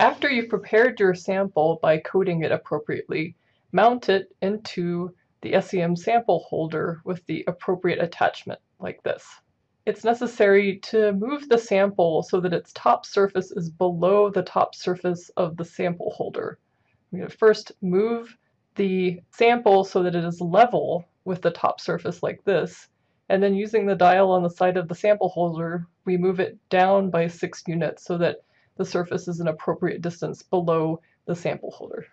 After you've prepared your sample by coating it appropriately, mount it into the SEM sample holder with the appropriate attachment like this. It's necessary to move the sample so that its top surface is below the top surface of the sample holder. I'm going to first move the sample so that it is level with the top surface like this, and then using the dial on the side of the sample holder, we move it down by six units so that the surface is an appropriate distance below the sample holder.